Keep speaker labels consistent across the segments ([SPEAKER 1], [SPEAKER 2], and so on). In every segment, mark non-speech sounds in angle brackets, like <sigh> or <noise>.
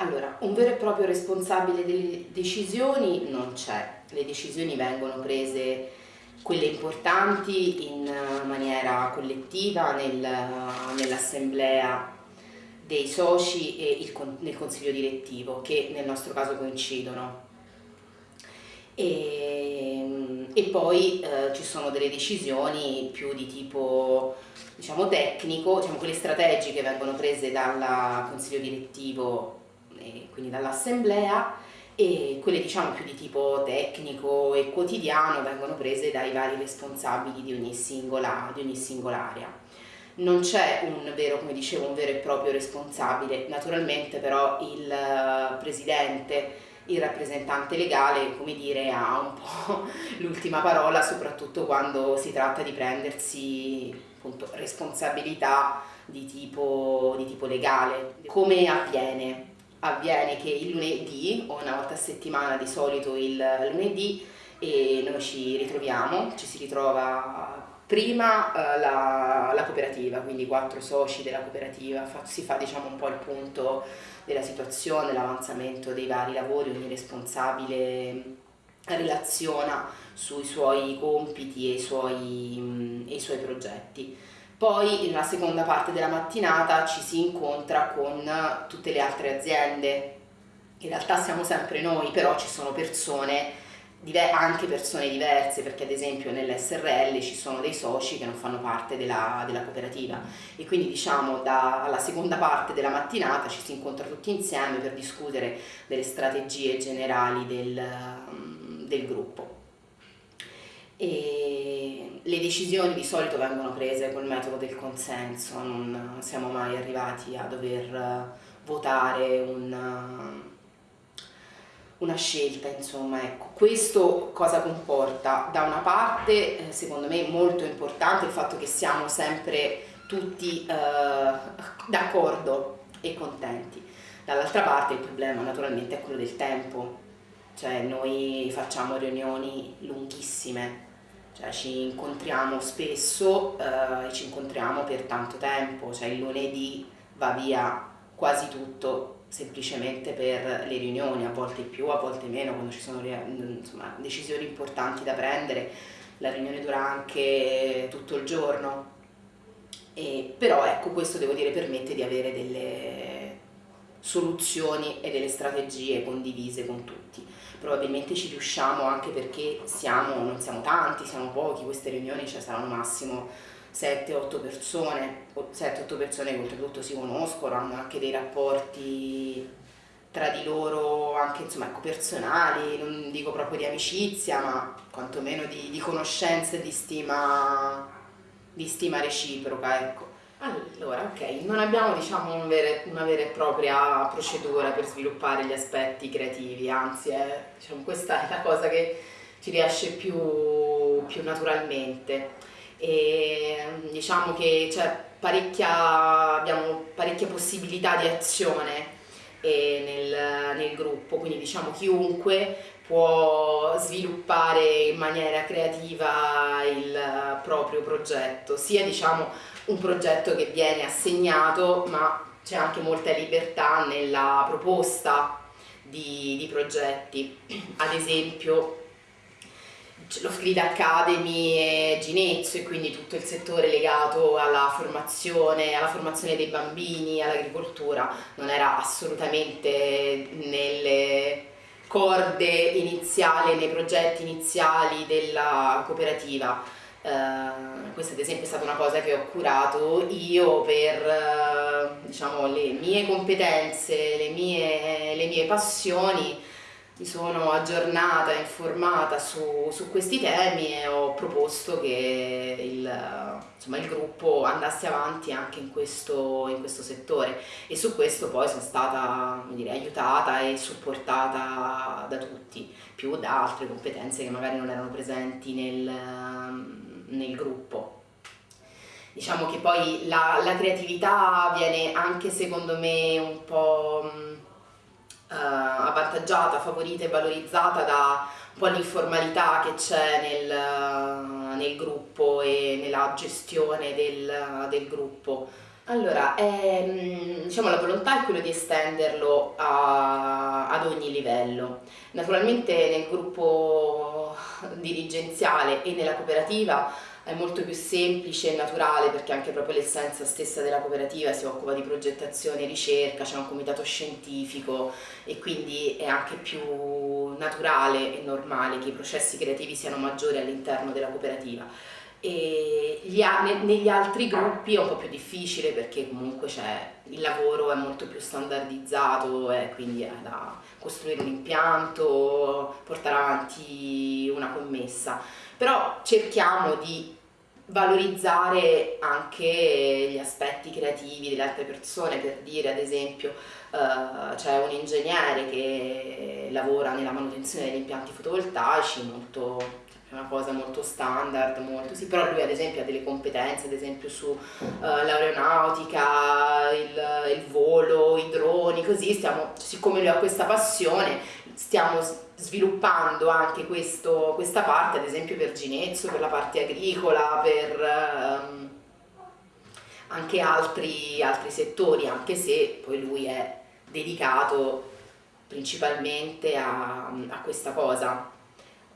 [SPEAKER 1] Allora, un vero e proprio responsabile delle decisioni non c'è, le decisioni vengono prese quelle importanti in maniera collettiva nel, nell'assemblea dei soci e il, nel consiglio direttivo che nel nostro caso coincidono. E, e poi eh, ci sono delle decisioni più di tipo diciamo, tecnico, diciamo, quelle strategiche vengono prese dal consiglio direttivo quindi dall'assemblea e quelle diciamo più di tipo tecnico e quotidiano vengono prese dai vari responsabili di ogni singola, di ogni singola area. Non c'è un vero, come dicevo, un vero e proprio responsabile, naturalmente però il eh, presidente, il rappresentante legale, come dire, ha un po' <laughs> l'ultima parola, soprattutto quando si tratta di prendersi appunto, responsabilità di tipo, di tipo legale. Come avviene? Avviene che il lunedì o una volta a settimana di solito il lunedì e noi ci ritroviamo, ci si ritrova prima eh, la, la, cooperativa, quindi quattro soci della cooperativa, fa, si fa diciamo un po' il punto della situazione, l'avanzamento dei vari lavori, ogni responsabile relaziona sui suoi compiti e i suoi, e i suoi progetti. Poi nella seconda parte della mattinata ci si incontra con tutte le altre aziende, in realtà siamo sempre noi, però ci sono persone, anche persone diverse, perché ad esempio nell'SRL ci sono dei soci che non fanno parte della, della cooperativa e quindi diciamo dalla seconda parte della mattinata ci si incontra tutti insieme per discutere delle strategie generali del, del gruppo. E le decisioni di solito vengono prese col metodo del consenso, non siamo mai arrivati a dover votare un, una scelta, insomma, ecco. Questo cosa comporta? Da una parte, eh, secondo me, molto importante il fatto che siamo sempre tutti eh, d'accordo e contenti. Dall'altra parte il problema naturalmente è quello del tempo, cioè noi facciamo riunioni lunghissime, cioè ci incontriamo spesso eh, e ci incontriamo per tanto tempo, cioè il lunedì va via quasi tutto semplicemente per le riunioni, a volte più, a volte meno, quando ci sono insomma, decisioni importanti da prendere, la riunione dura anche tutto il giorno, e, però ecco questo devo dire permette di avere delle soluzioni e delle strategie condivise con tutti probabilmente ci riusciamo anche perché siamo, non siamo tanti, siamo pochi, queste riunioni cioè, saranno massimo 7-8 persone, 7-8 persone che oltretutto si conoscono, hanno anche dei rapporti tra di loro anche insomma, ecco, personali, non dico proprio di amicizia, ma quantomeno di, di conoscenza e di stima, di stima reciproca. Ecco. Allora, ok, non abbiamo diciamo un vere, una vera e propria procedura per sviluppare gli aspetti creativi, anzi è, diciamo, questa è la cosa che ci riesce più, più naturalmente. E, diciamo che parecchia, abbiamo parecchie possibilità di azione eh, nel, nel gruppo, quindi diciamo chiunque può sviluppare in maniera creativa il proprio progetto, sia diciamo un progetto che viene assegnato ma c'è anche molta libertà nella proposta di, di progetti, ad esempio lo Skrid Academy e Ginezzo e quindi tutto il settore legato alla formazione, alla formazione dei bambini, all'agricoltura, non era assolutamente nelle corde iniziali, nei progetti iniziali della cooperativa. Uh, questa ad esempio è stata una cosa che ho curato io per uh, diciamo, le mie competenze, le mie, le mie passioni mi sono aggiornata, informata su, su, questi temi e ho proposto che il, insomma, il gruppo andasse avanti anche in questo, in questo, settore e su questo poi sono stata dire, aiutata e supportata da tutti, più da altre competenze che magari non erano presenti nel, nel gruppo. Diciamo che poi la, la creatività viene anche secondo me un po' eh, avvantaggiata, favorita e valorizzata da po' l'informalità che c'è nel, nel, gruppo e nella gestione del, del gruppo. Allora, ehm, diciamo la volontà è quello di estenderlo a, ad ogni livello. Naturalmente nel gruppo dirigenziale e nella cooperativa è molto più semplice e naturale perché anche proprio l'essenza stessa della cooperativa si occupa di progettazione e ricerca, c'è un comitato scientifico e quindi è anche più naturale e normale che i processi creativi siano maggiori all'interno della cooperativa. E gli, negli altri gruppi è un po' più difficile perché comunque il lavoro è molto più standardizzato e quindi è da costruire un impianto, portare avanti una commessa, però cerchiamo di valorizzare anche gli aspetti creativi delle altre persone, per dire ad esempio uh, c'è un ingegnere che lavora nella manutenzione degli impianti fotovoltaici molto è una cosa molto standard, molto, sì, però lui ad esempio ha delle competenze, ad esempio su uh, l'aeronautica, il, il, volo, i droni, così stiamo, siccome lui ha questa passione, stiamo sviluppando anche questo, questa parte, ad esempio per Ginezzo, per la parte agricola, per um, anche altri, altri settori, anche se poi lui è dedicato principalmente a, a questa cosa.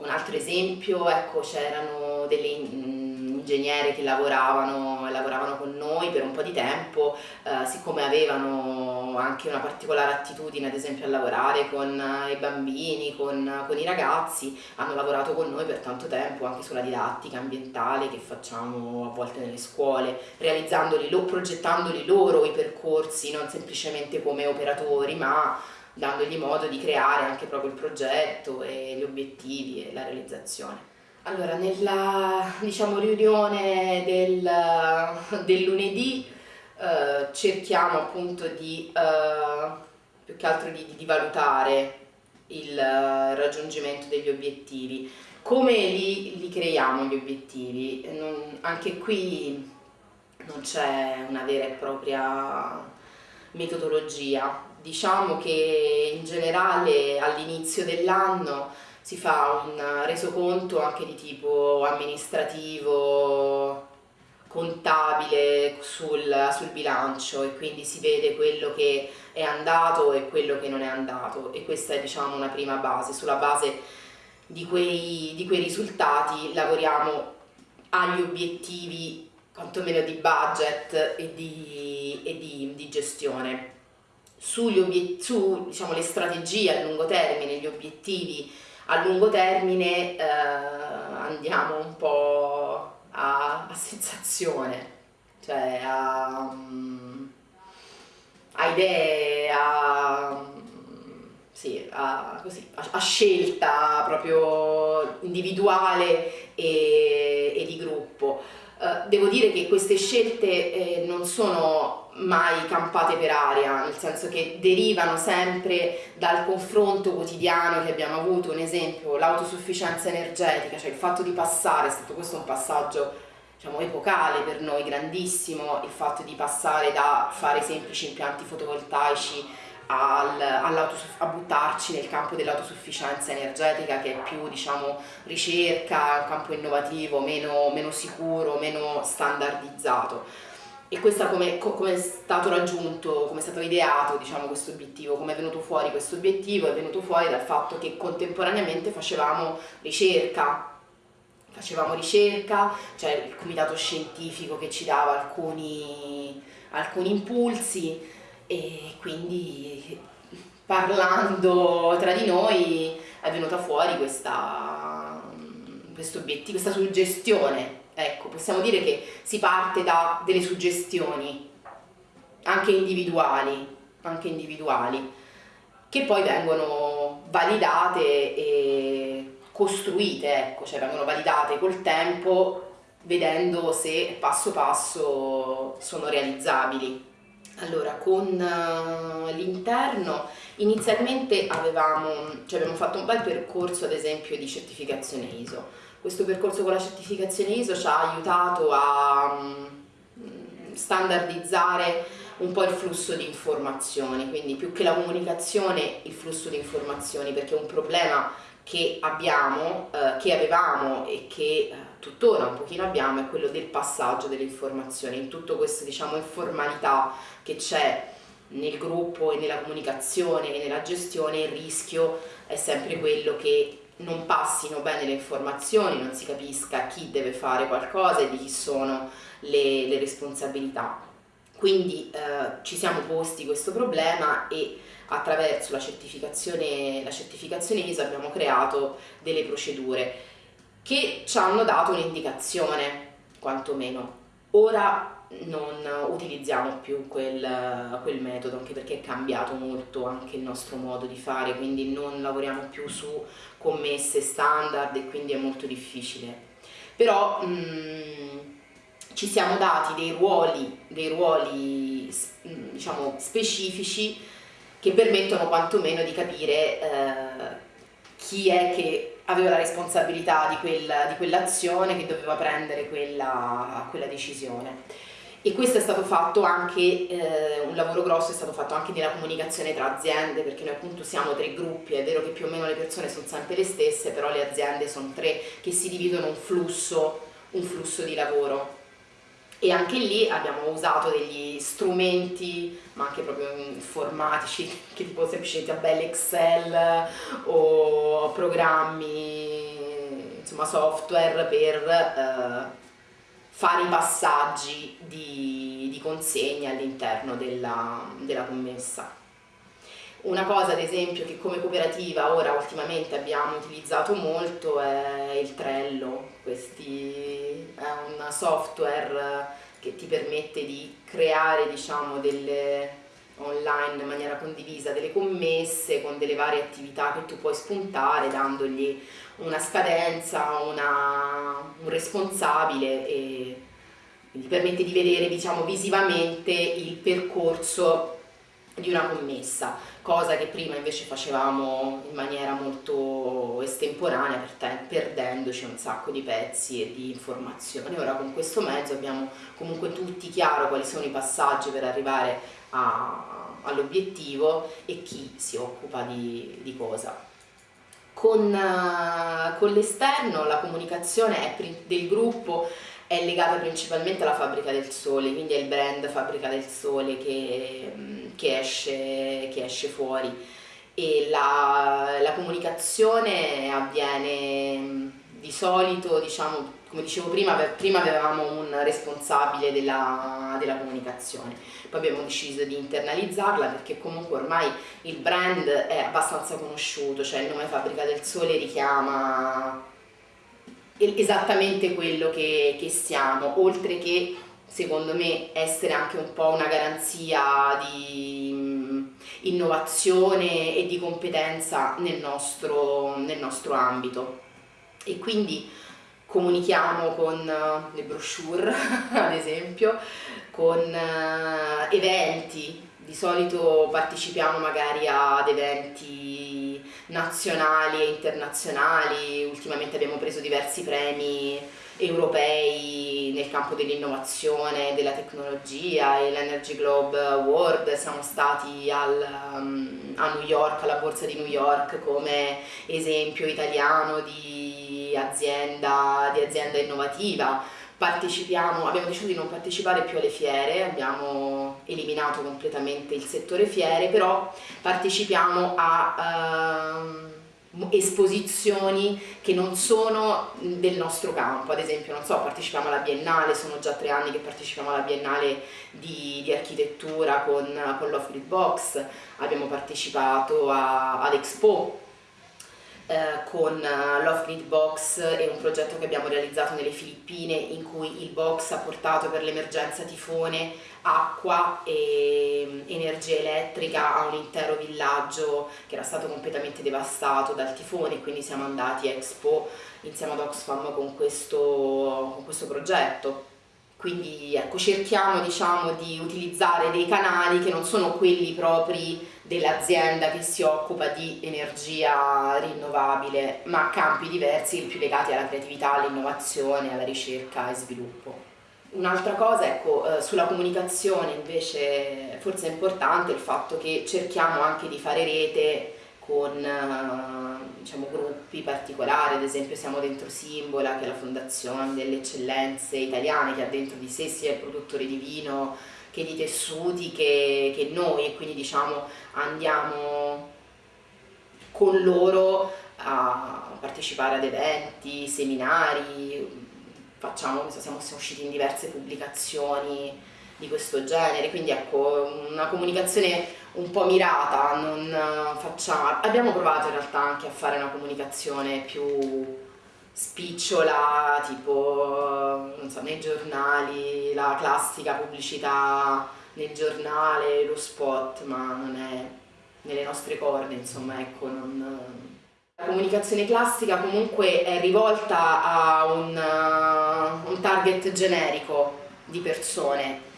[SPEAKER 1] Un altro esempio, ecco, c'erano delle mm, ingegneri che lavoravano, lavoravano, con noi per un po' di tempo, eh, siccome avevano anche una particolare attitudine ad esempio a lavorare con eh, i bambini, con, con, i ragazzi, hanno lavorato con noi per tanto tempo anche sulla didattica ambientale che facciamo a volte nelle scuole, realizzandoli, progettandoli loro i percorsi, non semplicemente come operatori, ma dandogli modo di creare anche proprio il progetto e gli obiettivi e la realizzazione. Allora, nella diciamo, riunione del, del lunedì eh, cerchiamo appunto di, eh, più che altro di, di valutare il raggiungimento degli obiettivi. Come li, li creiamo gli obiettivi? Non, anche qui non c'è una vera e propria metodologia, diciamo che in generale all'inizio dell'anno si fa un resoconto anche di tipo amministrativo, contabile sul, sul, bilancio e quindi si vede quello che è andato e quello che non è andato. E questa è diciamo una prima base, sulla base di quei, di quei risultati lavoriamo agli obiettivi quantomeno di budget e di, e di, di gestione sugli su diciamo, strategie a lungo termine, gli obiettivi a lungo termine eh, andiamo un po' a, a sensazione, cioè a, um, a idee, a, sì, a, così, a, scelta proprio individuale e, e di gruppo. Uh, devo dire che queste scelte eh, non sono mai campate per aria, nel senso che derivano sempre dal confronto quotidiano che abbiamo avuto, un esempio, l'autosufficienza energetica, cioè il fatto di passare, è stato questo un passaggio diciamo, epocale per noi, grandissimo, il fatto di passare da fare semplici impianti fotovoltaici al, a buttarci nel campo dell'autosufficienza energetica che è più diciamo, ricerca, un campo innovativo, meno, meno sicuro, meno standardizzato. E questa come, come, è stato raggiunto, come è stato ideato diciamo, questo obiettivo, come è venuto fuori questo obiettivo, è venuto fuori dal fatto che contemporaneamente facevamo ricerca, facevamo ricerca, c'è il comitato scientifico che ci dava alcuni, alcuni impulsi e quindi parlando tra di noi è venuta fuori questa, obiettivo, questa suggestione Ecco, possiamo dire che si parte da delle suggestioni, anche individuali, anche individuali che poi vengono validate e costruite, ecco, cioè vengono validate col tempo vedendo se passo passo sono realizzabili. Allora, con uh, l'interno inizialmente avevamo, cioè abbiamo fatto un bel percorso ad esempio di certificazione ISO, questo percorso con la certificazione ISO ci ha aiutato a mm, standardizzare un po' il flusso di informazioni, quindi più che la comunicazione il flusso di informazioni, perché un problema che abbiamo, eh, che avevamo e che eh, tuttora un pochino abbiamo è quello del passaggio delle informazioni, in tutto questo diciamo informalità che c'è nel gruppo e nella comunicazione e nella gestione il rischio è sempre quello che non passino bene le informazioni, non si capisca chi deve fare qualcosa e di chi sono le, le responsabilità. Quindi eh, ci siamo posti questo problema e attraverso la certificazione, la certificazione ISO abbiamo creato delle procedure che ci hanno dato un'indicazione, quantomeno. Ora non utilizziamo più quel, quel, metodo, anche perché è cambiato molto anche il nostro modo di fare, quindi non lavoriamo più su commesse standard e quindi è molto difficile. Però mh, mm, ci siamo dati dei ruoli, dei ruoli diciamo, specifici che permettono quantomeno di capire eh, chi è che aveva la responsabilità di, quella, di quell'azione, che doveva prendere quella, quella decisione. E questo è stato fatto anche, eh, un lavoro grosso è stato fatto anche nella comunicazione tra aziende perché noi appunto siamo tre gruppi, è vero che più o meno le persone sono sempre le stesse, però le aziende sono tre che si dividono un flusso, un flusso di lavoro e anche lì abbiamo usato degli strumenti ma anche proprio informatici <laughs> che tipo semplicemente belle Excel o programmi insomma software per eh, fare i passaggi di, di consegna all'interno della, della commessa. Una cosa ad esempio che come cooperativa ora ultimamente abbiamo utilizzato molto è il Trello, Questi, è un software che ti permette di creare diciamo, delle online in maniera condivisa delle commesse con delle varie attività che tu puoi spuntare dandogli una scadenza, una, un responsabile e quindi permette di vedere diciamo, visivamente il percorso di una commessa, cosa che prima invece facevamo in maniera molto estemporanea perdendoci un sacco di pezzi e di informazioni. Ora con questo mezzo abbiamo comunque tutti chiaro quali sono i passaggi per arrivare all'obiettivo e chi si occupa di, di cosa. Con, uh, con l'esterno la comunicazione del gruppo è legata principalmente alla Fabbrica del Sole, quindi è il brand Fabbrica del Sole che, che, esce, che esce, fuori. E la, la, comunicazione avviene di solito, diciamo, come dicevo prima, prima avevamo un responsabile della, della comunicazione, poi abbiamo deciso di internalizzarla perché comunque ormai il brand è abbastanza conosciuto, cioè il nome Fabbrica del Sole richiama esattamente quello che, che siamo, oltre che secondo me essere anche un po' una garanzia di mm, innovazione e di competenza nel nostro, nel nostro ambito. E quindi comunichiamo con uh, le brochure <laughs> ad esempio, con uh, eventi, di solito partecipiamo magari ad eventi nazionali e internazionali, ultimamente abbiamo preso diversi premi europei nel campo dell'innovazione, della tecnologia e l'Energy Globe Award, siamo stati al, um, a New York, alla borsa di New York come esempio italiano di azienda, di azienda innovativa, partecipiamo, abbiamo deciso di non partecipare più alle fiere, abbiamo eliminato completamente il settore fiere, però partecipiamo a... Uh, esposizioni che non sono del nostro campo, ad esempio non so, partecipiamo alla Biennale, sono già tre anni che partecipiamo alla Biennale di, di architettura con, con l'Off Box, abbiamo partecipato all'Expo eh, con uh, Love Grid Box è un progetto che abbiamo realizzato nelle Filippine in cui il box ha portato per l'emergenza tifone acqua e energia elettrica a un intero villaggio che era stato completamente devastato dal tifone quindi siamo andati a Expo insieme ad Oxfam con questo, con questo progetto. Quindi ecco, cerchiamo diciamo, di utilizzare dei canali che non sono quelli propri dell'azienda che si occupa di energia rinnovabile, ma campi diversi più legati alla creatività, all'innovazione, alla ricerca e sviluppo. Un'altra cosa, ecco, eh, sulla comunicazione invece forse è importante il fatto che cerchiamo anche di fare rete con eh, diciamo, gruppi particolari, ad esempio siamo dentro Simbola che è la fondazione delle eccellenze italiane che ha dentro di sé sia il produttore di vino che di tessuti che, che noi e quindi diciamo andiamo con loro a partecipare ad eventi, seminari, facciamo, siamo usciti in diverse pubblicazioni di questo genere, quindi ecco una comunicazione un po' mirata, facciamo, abbiamo provato in realtà anche a fare una comunicazione più spicciola, tipo non so, nei giornali, la classica pubblicità nel giornale, lo spot, ma non è nelle nostre corde, insomma, ecco, non... La comunicazione classica comunque è rivolta a un, uh, un target generico di persone.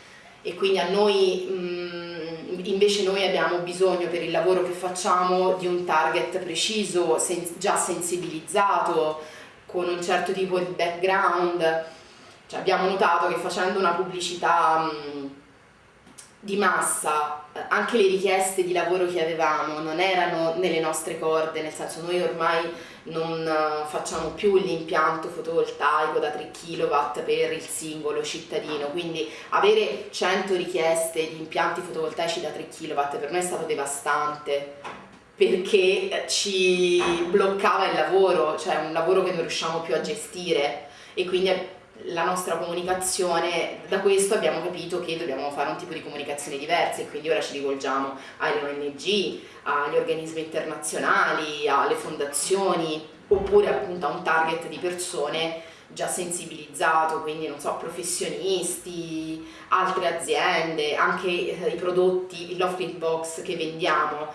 [SPEAKER 1] E quindi a noi mh, invece noi abbiamo bisogno per il lavoro che facciamo di un target preciso, sen già sensibilizzato, con un certo tipo di background. Cioè, abbiamo notato che facendo una pubblicità di massa, eh, anche le richieste di lavoro che avevamo non erano nelle nostre corde, nel senso noi ormai non eh, facciamo più l'impianto fotovoltaico da 3 kW per il singolo cittadino, quindi avere 100 richieste di impianti fotovoltaici da 3 kW per noi è stato devastante perché ci bloccava il lavoro, cioè un lavoro che non riusciamo più a gestire. E quindi la nostra comunicazione, da questo abbiamo capito che dobbiamo fare un tipo di comunicazione diversa e quindi ora ci rivolgiamo alle ONG, agli organismi internazionali, alle fondazioni oppure appunto a un target di persone già sensibilizzato, quindi non so, professionisti, altre aziende, anche i prodotti, il Lofted Box che vendiamo,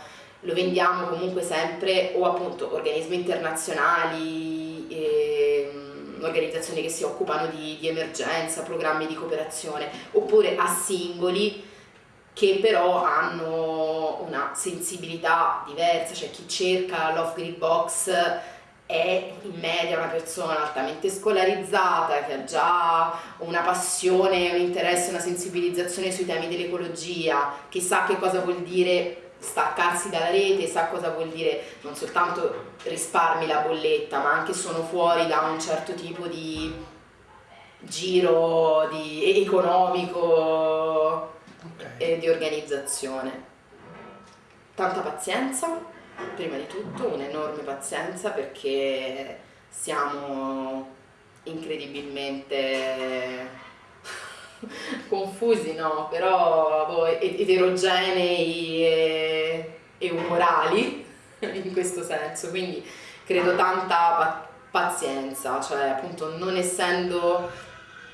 [SPEAKER 1] lo vendiamo comunque sempre o appunto organismi internazionali, eh, organizzazioni che si occupano di, di emergenza, programmi di cooperazione, oppure a singoli che però hanno una sensibilità diversa, cioè chi cerca l'off grid box è in media una persona altamente scolarizzata, che ha già una passione, un interesse, una sensibilizzazione sui temi dell'ecologia, che sa che cosa vuol dire staccarsi dalla rete, sa cosa vuol dire non soltanto risparmi la bolletta, ma anche sono fuori da un certo tipo di giro di economico okay. e di organizzazione. Tanta pazienza, prima di tutto, un'enorme pazienza perché siamo incredibilmente <laughs> confusi no, però boh, eterogenei e, e, umorali <laughs> in questo senso, quindi credo tanta pazienza, cioè appunto non essendo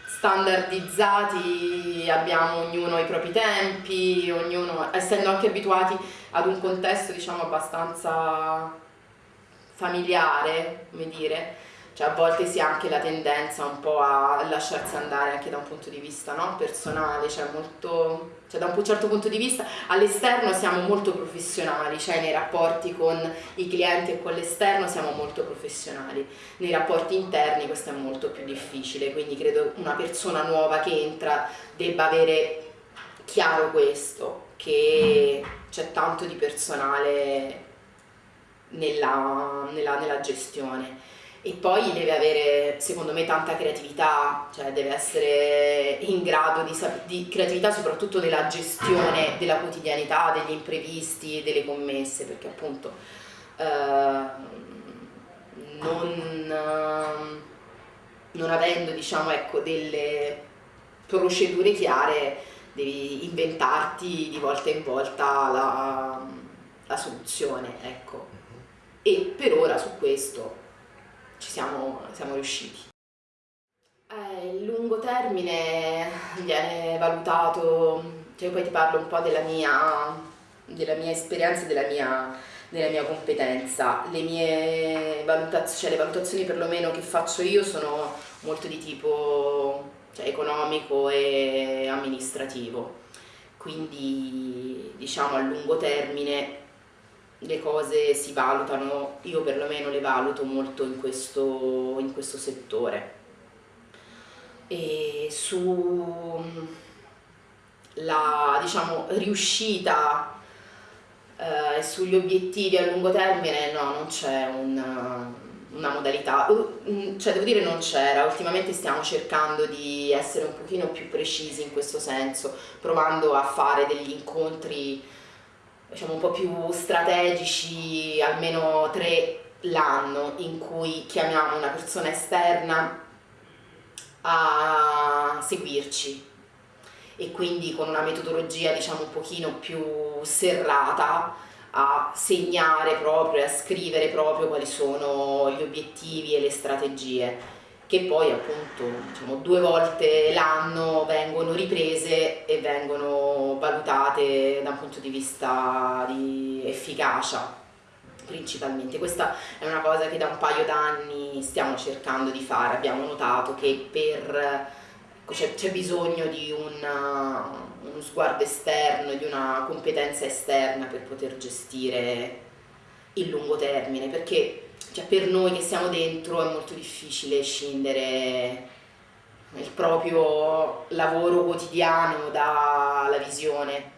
[SPEAKER 1] standardizzati abbiamo ognuno i propri tempi, ognuno, essendo anche abituati ad un contesto diciamo abbastanza familiare, come dire, cioè a volte si ha anche la tendenza un po' a lasciarsi andare anche da un punto di vista no? personale, cioè, molto, cioè da un certo punto di vista all'esterno siamo molto professionali, cioè nei rapporti con i clienti e con l'esterno siamo molto professionali, nei rapporti interni questo è molto più difficile, quindi credo una persona nuova che entra debba avere chiaro questo, che c'è tanto di personale nella, nella, nella gestione e poi deve avere secondo me tanta creatività, cioè deve essere in grado di, di creatività soprattutto nella gestione della quotidianità, degli imprevisti, delle commesse, perché appunto eh, non, non, avendo diciamo, ecco, delle procedure chiare devi inventarti di volta in volta la, la soluzione, ecco. E per ora su questo ci siamo, siamo riusciti. Eh, il lungo termine viene valutato, cioè poi ti parlo un po' della mia, della mia esperienza e della mia, della mia competenza. Le mie valutazioni, cioè le valutazioni perlomeno che faccio io sono molto di tipo cioè, economico e amministrativo, quindi diciamo a lungo termine le cose si valutano, io perlomeno le valuto molto in questo, in questo settore. E su la diciamo, riuscita Uh, e sugli obiettivi a lungo termine no, non c'è un, una modalità, uh, cioè devo dire non c'era, ultimamente stiamo cercando di essere un pochino più precisi in questo senso, provando a fare degli incontri diciamo un po' più strategici, almeno tre l'anno, in cui chiamiamo una persona esterna a seguirci. E quindi con una metodologia diciamo un pochino più serrata a segnare proprio e a scrivere proprio quali sono gli obiettivi e le strategie che poi appunto diciamo, due volte l'anno vengono riprese e vengono valutate da un punto di vista di efficacia principalmente. Questa è una cosa che da un paio d'anni stiamo cercando di fare, abbiamo notato che c'è bisogno di una, uno sguardo esterno, di una competenza esterna per poter gestire il lungo termine, perché cioè, per noi che siamo dentro è molto difficile scindere il proprio lavoro quotidiano dalla visione.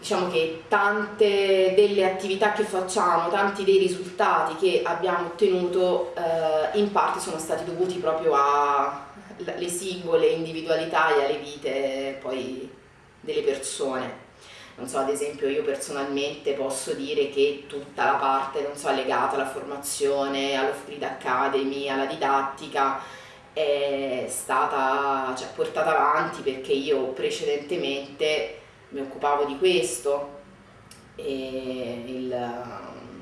[SPEAKER 1] Diciamo che tante delle attività che facciamo, tanti dei risultati che abbiamo ottenuto eh, in parte sono stati dovuti proprio a le singole individualità e alle vite poi delle persone. Non so, ad esempio io personalmente posso dire che tutta la parte, so, legata alla formazione, all'off-grid academy, alla didattica, è stata cioè, portata avanti perché io precedentemente mi occupavo di questo e il,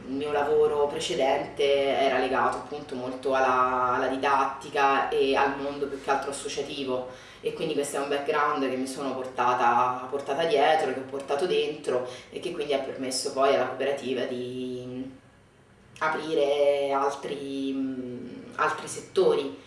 [SPEAKER 1] mio lavoro precedente era legato appunto molto alla, alla, didattica e al mondo più che altro associativo e quindi questo è un background che mi sono portata, portata dietro, che ho portato dentro e che quindi ha permesso poi alla cooperativa di aprire altri, altri settori.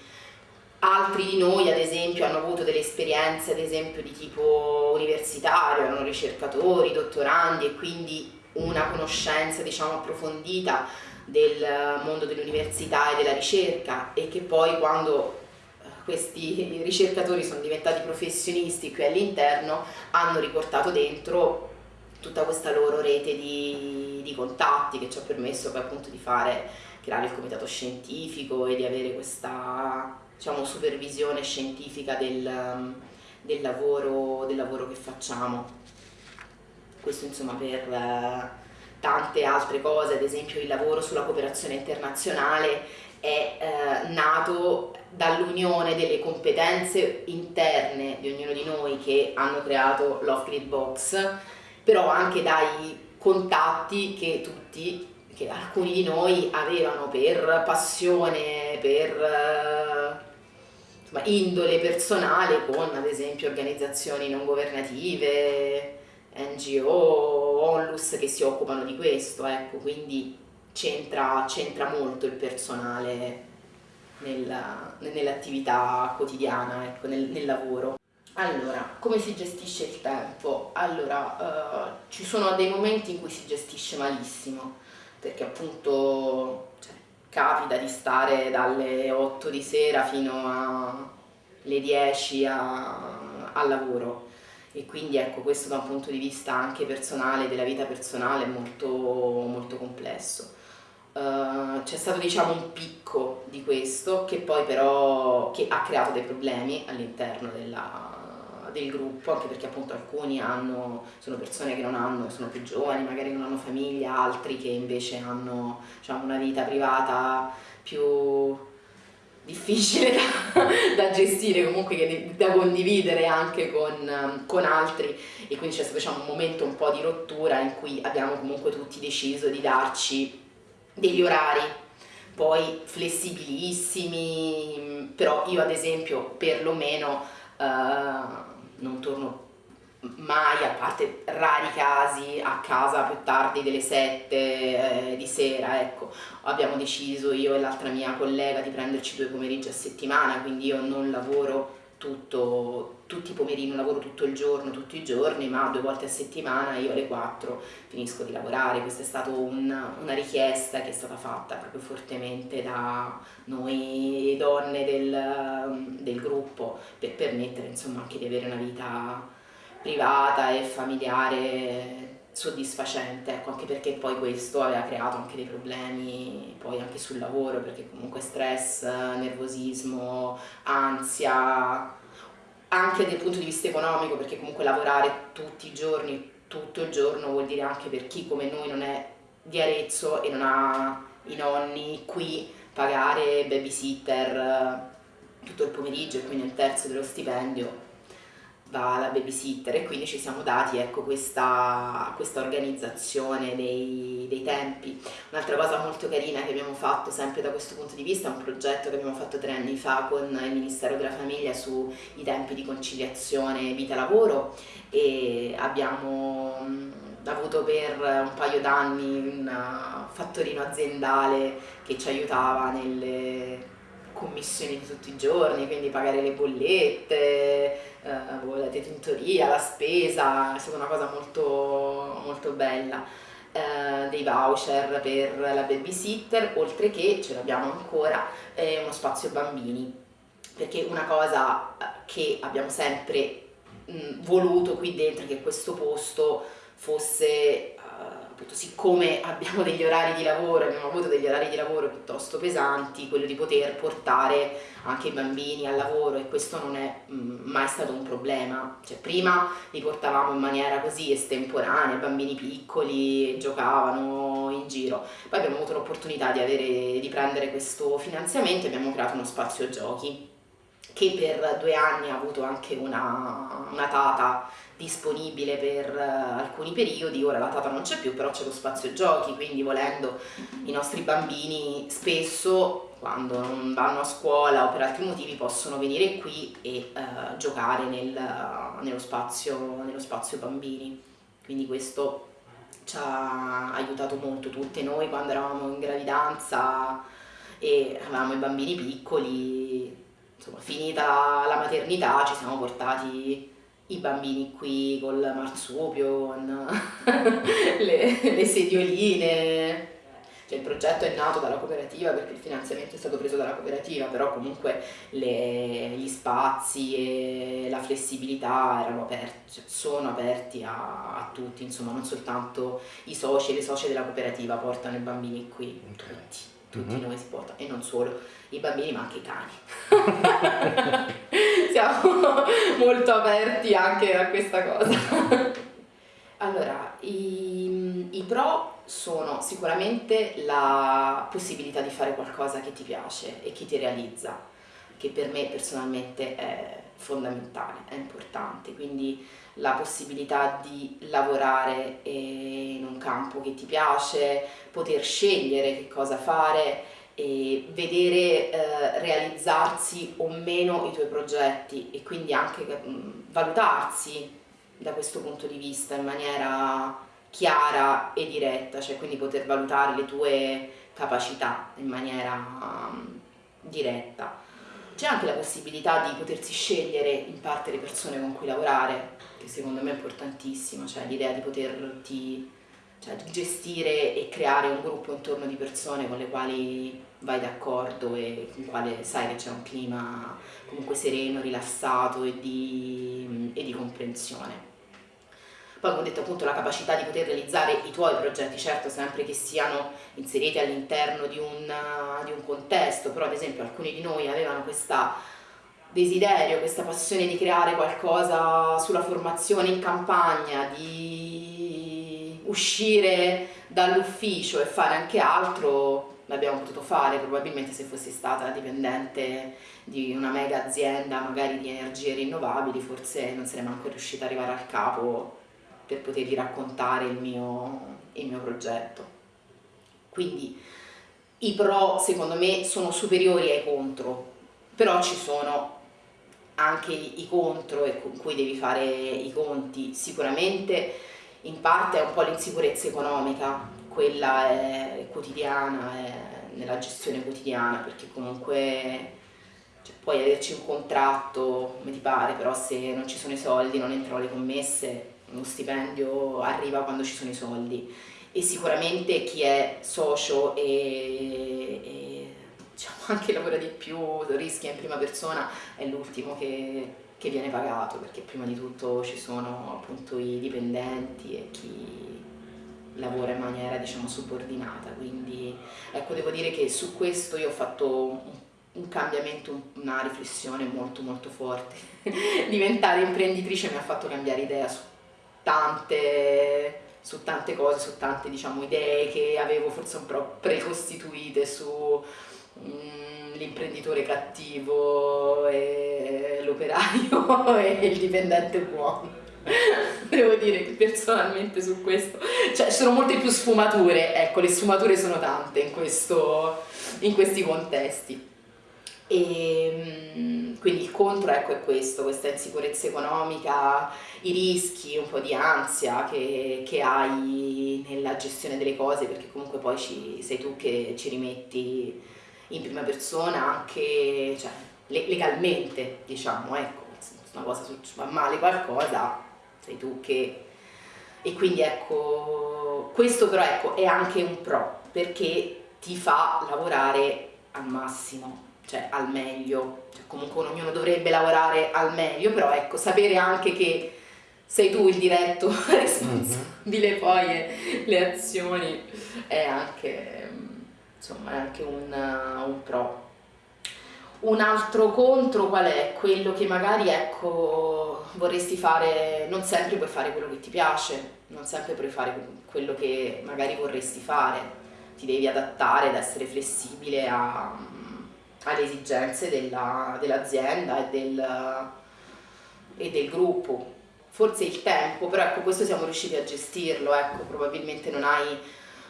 [SPEAKER 1] Altri di noi ad esempio hanno avuto delle esperienze ad esempio di tipo universitario, erano ricercatori, dottorandi e quindi una conoscenza diciamo approfondita del mondo dell'università e della ricerca e che poi quando eh, questi <laughs> ricercatori sono diventati professionisti qui all'interno hanno riportato dentro tutta questa loro rete di, di, contatti che ci ha permesso poi appunto di fare, creare il comitato scientifico e di avere questa diciamo, supervisione scientifica del, del, lavoro, del lavoro che facciamo. Questo insomma per eh, tante altre cose, ad esempio il lavoro sulla cooperazione internazionale è eh, nato dall'unione delle competenze interne di ognuno di noi che hanno creato l'off-grid box, però anche dai contatti che tutti, che alcuni di noi avevano per passione, per eh, insomma, indole personale con ad esempio organizzazioni non governative, NGO, onlus che si occupano di questo, ecco, quindi c'entra molto il personale nell'attività quotidiana, ecco, nel, nel, lavoro. Allora, come si gestisce il tempo? Allora, uh, ci sono dei momenti in cui si gestisce malissimo, perché appunto capita di stare dalle 8 di sera fino alle 10 a, al lavoro e quindi ecco questo da un punto di vista anche personale, della vita personale è molto, molto complesso. Uh, c'è stato diciamo un picco di questo che poi però che ha creato dei problemi all'interno del gruppo anche perché appunto alcuni hanno, sono persone che non hanno, sono più giovani, magari non hanno famiglia, altri che invece hanno diciamo, una vita privata più difficile da, <laughs> da, gestire, comunque da condividere anche con, con, altri. E quindi c'è stato diciamo, un momento un po' di rottura in cui abbiamo comunque tutti deciso di darci degli orari poi flessibilissimi, però io ad esempio perlomeno uh, non torno mai, a parte rari casi, a casa più tardi delle 7 eh, di sera, ecco, abbiamo deciso io e l'altra mia collega di prenderci due pomeriggi a settimana, quindi io non lavoro tutto, tutti i pomeriggi, lavoro tutto il giorno, tutti i giorni, ma due volte a settimana io alle 4 finisco di lavorare, questa è stata un, una richiesta che è stata fatta proprio fortemente da noi donne del, del gruppo per permettere insomma anche di avere una vita privata e familiare soddisfacente, ecco, anche perché poi questo aveva creato anche dei problemi poi anche sul lavoro, perché comunque stress, nervosismo, ansia, anche dal punto di vista economico, perché comunque lavorare tutti i giorni, tutto il giorno vuol dire anche per chi come noi non è di Arezzo e non ha i nonni qui pagare babysitter eh, tutto il pomeriggio e quindi un terzo dello stipendio va babysitter e quindi ci siamo dati ecco, questa, questa organizzazione dei, dei tempi. Un'altra cosa molto carina che abbiamo fatto sempre da questo punto di vista è un progetto che abbiamo fatto tre anni fa con il Ministero della Famiglia sui tempi di conciliazione vita-lavoro e abbiamo avuto per un paio d'anni un fattorino aziendale che ci aiutava nelle commissioni di tutti i giorni, quindi pagare le bollette, eh, la detentoria, la spesa, è stata una cosa molto, molto bella. Eh, dei voucher per la babysitter, oltre che, ce l'abbiamo ancora, eh, uno spazio bambini, perché una cosa eh, che abbiamo sempre mh, voluto qui dentro che questo posto fosse appunto siccome <laughs> abbiamo degli orari di lavoro, abbiamo avuto degli orari di lavoro piuttosto pesanti, quello di poter portare anche i bambini al lavoro e questo non è mm, mai stato un problema, cioè prima li portavamo in maniera così estemporanea, bambini piccoli giocavano in giro, poi abbiamo avuto l'opportunità di, di prendere questo finanziamento e abbiamo creato uno spazio giochi che per due anni ha avuto anche una, una tata disponibile per uh, alcuni periodi, ora la tata non c'è più, però c'è lo spazio giochi, quindi volendo i nostri bambini spesso quando non vanno a scuola o per altri motivi possono venire qui e uh, giocare nel, uh, nello, spazio, nello spazio bambini. Quindi questo ci ha aiutato molto tutte noi quando eravamo in gravidanza e avevamo i bambini piccoli, insomma finita la maternità ci siamo portati i bambini qui col marsupio, con <laughs> le, le sedioline, cioè il progetto è nato dalla cooperativa perché il finanziamento è stato preso dalla cooperativa, però comunque le, gli spazi e la flessibilità erano aperti, cioè sono aperti a, a, tutti, insomma non soltanto i soci e le socie della cooperativa portano i bambini qui, okay. tutti, tutti mm -hmm. noi si portano e non solo i bambini ma anche i cani. <laughs> Siamo molto aperti anche a questa cosa. allora, i, i pro sono sicuramente la possibilità di fare qualcosa che ti piace e che ti realizza, che per me personalmente è fondamentale, è importante, quindi la possibilità di lavorare in un campo che ti piace, poter scegliere che cosa fare, e vedere eh, realizzarsi o meno i tuoi progetti e quindi anche mh, valutarsi da questo punto di vista in maniera chiara e diretta, cioè quindi poter valutare le tue capacità in maniera um, diretta. C'è anche la possibilità di potersi scegliere in parte le persone con cui lavorare, che secondo me è importantissimo, cioè l'idea di poterti cioè gestire e creare un gruppo intorno di persone con le quali vai d'accordo e con quale sai che c'è un clima comunque sereno, rilassato e di, e di comprensione. Poi come ho detto appunto la capacità di poter realizzare i tuoi progetti, certo sempre che siano inseriti all'interno di, di un, contesto, però ad esempio alcuni di noi avevano questa desiderio, questa passione di creare qualcosa sulla formazione in campagna, di uscire dall'ufficio e fare anche altro, l'abbiamo potuto fare, probabilmente se fossi stata dipendente di una mega azienda magari di energie rinnovabili forse non sarei manco riuscita ad arrivare al capo per potergli raccontare il mio, il mio progetto. Quindi i pro secondo me sono superiori ai contro, però ci sono anche i contro e con cui devi fare i conti. Sicuramente in parte è un po' l'insicurezza economica, quella è quotidiana, è nella gestione quotidiana, perché comunque cioè, puoi averci un contratto come ti pare, però se non ci sono i soldi, non entrano le commesse, uno stipendio arriva quando ci sono i soldi. E sicuramente chi è socio e, e diciamo, <laughs> anche lavora di più, rischia in prima persona, è l'ultimo che, che viene pagato, perché prima di tutto ci sono appunto i dipendenti e chi lavora in maniera diciamo subordinata, quindi ecco devo dire che su questo io ho fatto un, cambiamento, una riflessione molto molto forte. <laughs> Diventare imprenditrice mi ha fatto cambiare idea su tante, su tante cose, su tante diciamo, idee che avevo forse un po' precostituite su mm, cattivo l'operaio <laughs> e il dipendente buono. Devo dire che personalmente su questo, cioè ci sono molte più sfumature, ecco le sfumature sono tante in, questo, in questi contesti. E mm, quindi il contro ecco, è questo, questa insicurezza economica, i rischi, un po' di ansia che, che hai nella gestione delle cose, perché comunque poi ci, sei tu che ci rimetti in prima persona anche cioè, legalmente, diciamo, ecco, se una cosa va male qualcosa, sei tu che... E quindi ecco, questo però ecco, è anche un pro, perché ti fa lavorare al massimo, cioè al meglio, cioè, comunque ognuno dovrebbe lavorare al meglio, però ecco, sapere anche che sei tu il diretto <laughs> responsabile mm -hmm. poi e le azioni è anche, insomma, è anche un, un pro. Un altro contro qual è? Quello che magari ecco, vorresti fare, non sempre puoi fare quello che ti piace, non sempre puoi fare quello che magari vorresti fare, ti devi adattare ed essere flessibile a, alle esigenze dell'azienda dell e, del, e del gruppo. Forse il tempo, però ecco questo siamo riusciti a gestirlo, ecco, probabilmente non hai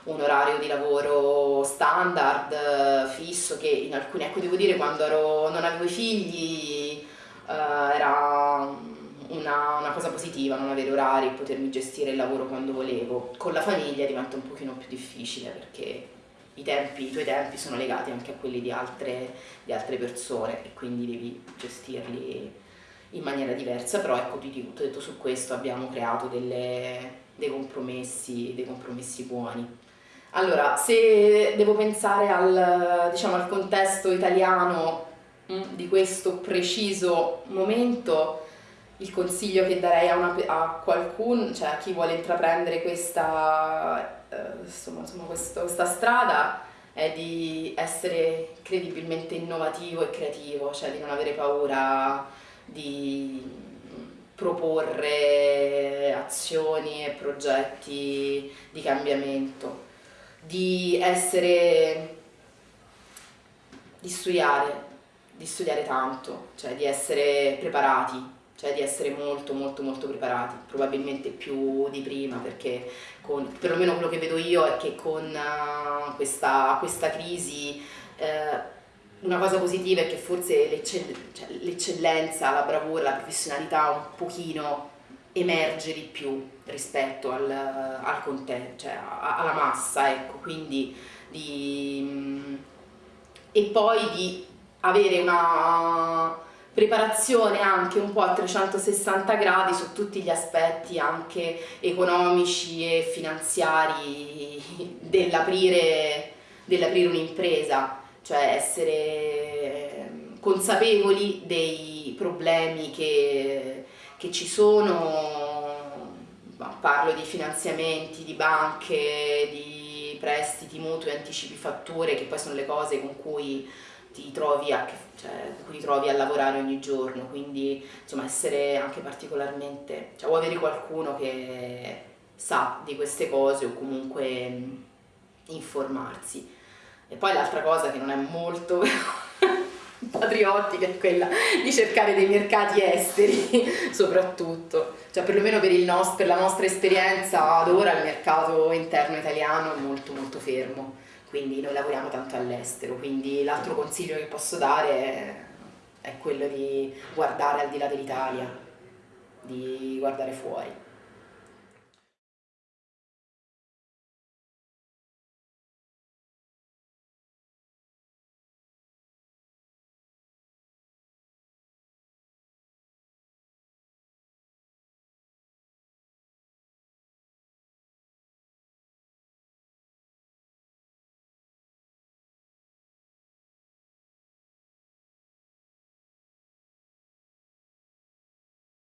[SPEAKER 1] un orario di lavoro standard, eh, fisso, che in alcuni, ecco devo dire quando ero, non avevo i figli eh, era una, una, cosa positiva non avere orari e potermi gestire il lavoro quando volevo. Con la famiglia diventa un pochino più difficile perché i, tempi, i tuoi tempi sono legati anche a quelli di altre, di altre persone e quindi devi gestirli in maniera diversa, però ecco, ti ho detto su questo abbiamo creato delle, dei, compromessi, dei compromessi buoni. Allora, se devo pensare al, diciamo, al contesto italiano mm, di questo preciso momento, il consiglio che darei a, una, a qualcuno, cioè a chi vuole intraprendere questa, eh, insomma, insomma, questo, questa strada, è di essere credibilmente innovativo e creativo, cioè di non avere paura di proporre azioni e progetti di cambiamento di essere, di studiare, di studiare tanto, cioè di essere preparati, cioè di essere molto molto molto preparati, probabilmente più di prima perché con, perlomeno quello che vedo io è che con uh, questa, questa, crisi uh, una cosa positiva è che forse l'eccellenza, cioè la bravura, la professionalità un pochino emerge di più rispetto al, al contesto, cioè alla massa, ecco, quindi di, e poi di avere una preparazione anche un po' a 360 gradi su tutti gli aspetti anche economici e finanziari dell'aprire dell un'impresa, cioè essere consapevoli dei problemi che che ci sono, parlo di finanziamenti, di banche, di prestiti, mutui, anticipi, fatture, che poi sono le cose con cui ti trovi a, cioè, ti trovi a lavorare ogni giorno, quindi insomma essere anche particolarmente, cioè o avere qualcuno che sa di queste cose o comunque informarsi. E poi l'altra cosa che non è molto <laughs> patriottica è quella di cercare dei mercati esteri <laughs> soprattutto, cioè perlomeno per, per la nostra esperienza ad ora il mercato interno italiano è molto molto fermo, quindi noi lavoriamo tanto all'estero, quindi l'altro consiglio che posso dare è, quello di guardare al di là dell'Italia, di guardare fuori.